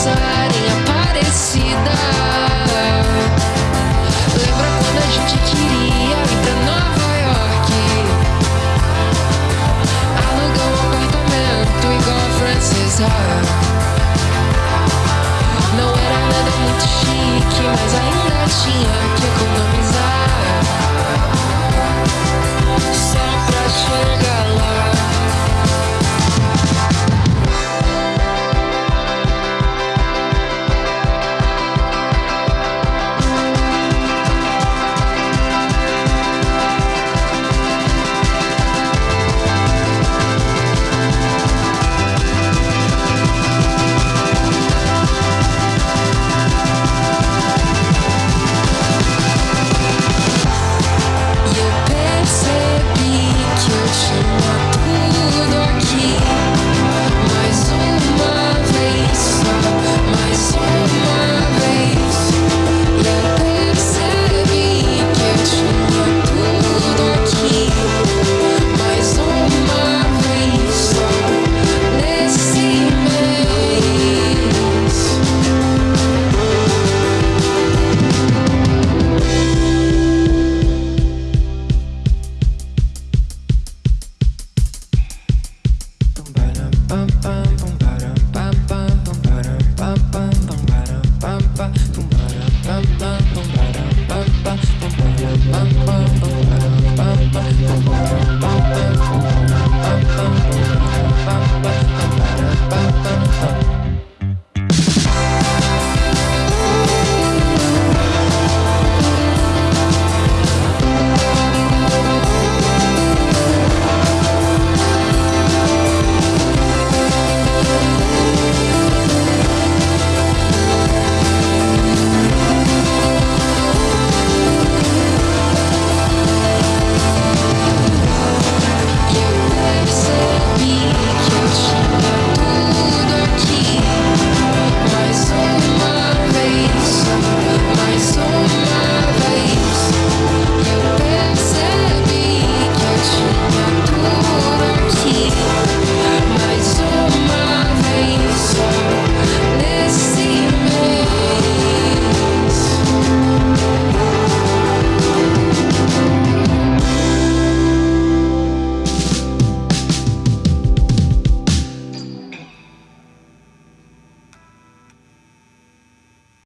dançar em Aparecida. Lembra quando a gente queria ir pra Nova York? Alugar um apartamento igual Francis Ha. Não era nada muito chique, mas ainda. um, um.